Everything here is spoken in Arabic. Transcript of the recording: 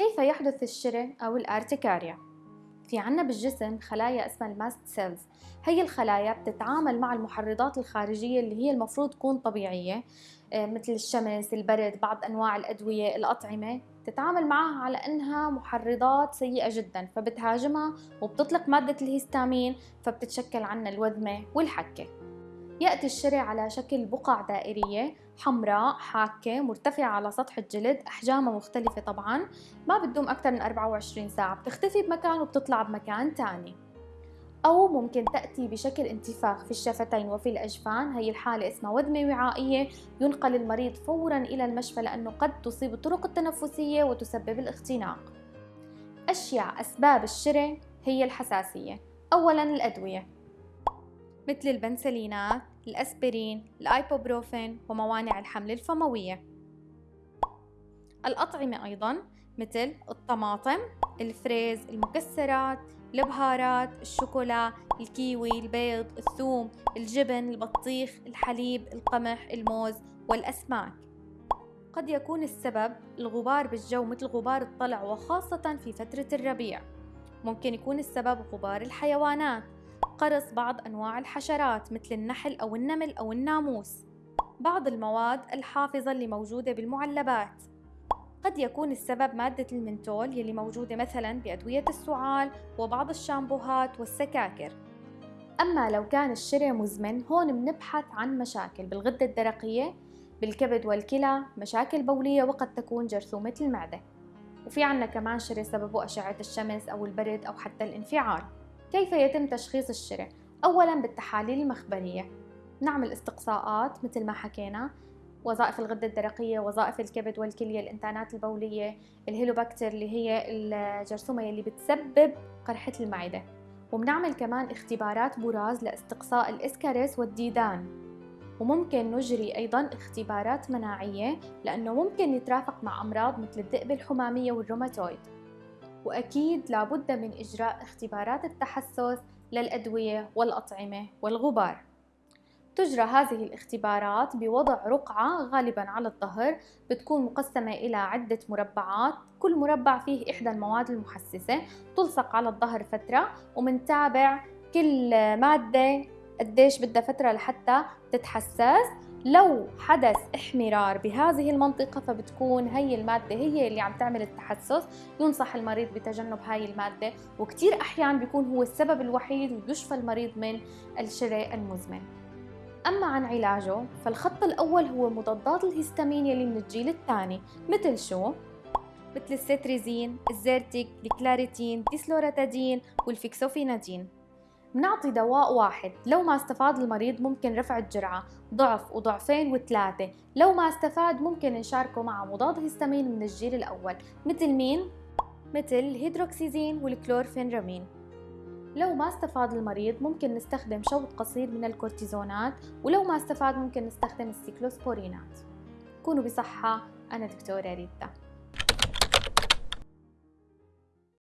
كيف يحدث الشرى أو ال urticaria؟ في عنا بالجسم خلايا اسمها ال mast cells. هي الخلايا بتتعامل مع المحرضات الخارجية اللي هي المفروض تكون طبيعية آه، مثل الشمس، البرد، بعض أنواع الأدوية، الأطعمة. تتعامل معها على أنها محرضات سيئة جدا فبتهاجمها وبتطلق مادة الهستامين فبتتشكل عنا الوذمة والحكة. يأتي الشرى على شكل بقع دائرية حمراء حاكة مرتفعة على سطح الجلد أحجامها مختلفة طبعا. ما بتدوم أكثر من 24 ساعة. بتختفي بمكان وبتطلع بمكان تاني. أو ممكن تأتي بشكل انتفاخ في الشفتين وفي الأجفان. هي الحالة اسمها وذمة وعائية. ينقل المريض فورا إلى المشفى لأنه قد تصيب الطرق التنفسية وتسبب الاختناق. أشيع أسباب الشرع هي الحساسية. أولا الأدوية. مثل البنسلينات الأسبرين الآيبوبروفين وموانع الحمل الفموية. الأطعمة أيضا مثل الطماطم الفريز المكسرات البهارات الشوكولا الكيوي البيض الثوم الجبن البطيخ الحليب القمح الموز والأسماك. قد يكون السبب الغبار بالجو مثل غبار الطلع وخاصة في فترة الربيع. ممكن يكون السبب غبار الحيوانات. قرص بعض أنواع الحشرات مثل النحل أو النمل أو الناموس. بعض المواد الحافظة اللي موجودة بالمعلبات. قد يكون السبب مادة المنتول يلي موجودة مثلا بأدوية السعال وبعض الشامبوهات والسكاكر. أما لو كان الشرع مزمن هون بنبحث عن مشاكل بالغدة الدرقية بالكبد والكلى مشاكل بولية وقد تكون جرثومة المعدة. وفي عنا كمان شرع سببه أشعة الشمس أو البرد أو حتى الانفعال. كيف يتم تشخيص الشرع؟ أولا بالتحاليل المخبرية. نعمل استقصاءات مثل ما حكينا. وظائف الغدة الدرقية وظائف الكبد والكلية الإنتانات البولية ال Helicobacter اللي هي الجرثومة اللي بتسبب قرحة المعدة. وبنعمل كمان اختبارات براز لاستقصاء الإسكاريس والديدان. وممكن نجري أيضا اختبارات مناعية لأنه ممكن يترافق مع أمراض مثل الذئبة الحمامية والروماتويد. وأكيد لابد من إجراء اختبارات التحسس للأدوية والأطعمة والغبار. تجرى هذه الاختبارات بوضع رقعة غالبا على الظهر بتكون مقسمة إلى عدة مربعات كل مربع فيه إحدى المواد المحسسة تلصق على الظهر فترة ومنتابع كل مادة قديش بدها فترة لحتى تتحسس. لو حدث احمرار بهذه المنطقة فبتكون هي المادة هي اللي عم تعمل التحسس ينصح المريض بتجنب هاي المادة وكتير أحيان بيكون هو السبب الوحيد ويشفى المريض من الشرى المزمن أما عن علاجه فالخط الأول هو مضادات الهستامين يلي من الجيل الثاني مثل شو؟ مثل ال cetirizine، الزيرتيك، الكلاريتين، desloratadine وال fexofenadine بنعطي دواء واحد. لو ما استفاد المريض ممكن رفع الجرعة ضعف وضعفين وثلاثة. لو ما استفاد ممكن نشاركه مع مضاد هستامين من الجيل الأول مثل مين؟ مثل ال hydroxyzine وال chlorpheniramine. لو ما استفاد المريض ممكن نستخدم شوط قصير من الكورتيزونات ولو ما استفاد ممكن نستخدم السيكلوسبورينات. كونوا بصحة. أنا دكتورة ريتا.